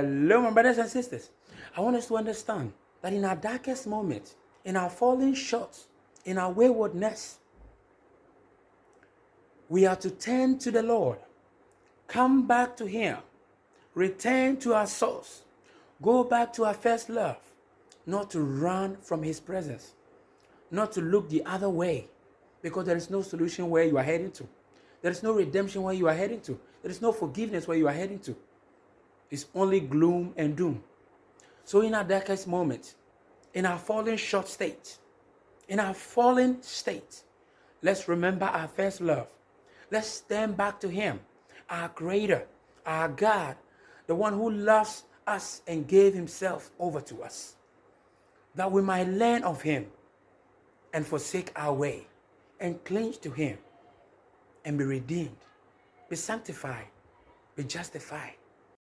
Hello, my brothers and sisters. I want us to understand that in our darkest moments, in our falling short, in our waywardness, we are to turn to the Lord, come back to Him, return to our source, go back to our first love, not to run from His presence, not to look the other way, because there is no solution where you are heading to. There is no redemption where you are heading to. There is no forgiveness where you are heading to. It's only gloom and doom. So, in our darkest moment, in our fallen short state, in our fallen state, let's remember our first love. Let's stand back to Him, our Creator, our God, the one who loves us and gave Himself over to us, that we might learn of Him and forsake our way and cling to Him and be redeemed, be sanctified, be justified,